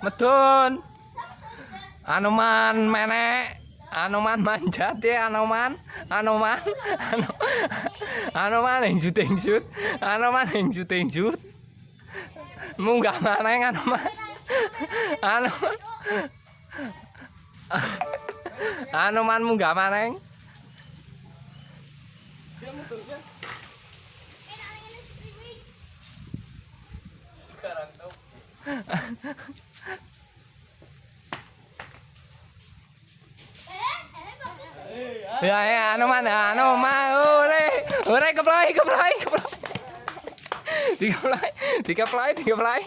Medun. Anoman menek. Anoman manjat ya. Ano- Anoman yang syuting shoot. Anoman yang syuting shoot. Munggah maneng Anoman. Anoman. Anoman munggah maneng. Ya ya Anoman Anoman ore ore keplai keplai keplai. Tiga play, tiga play, tiga play.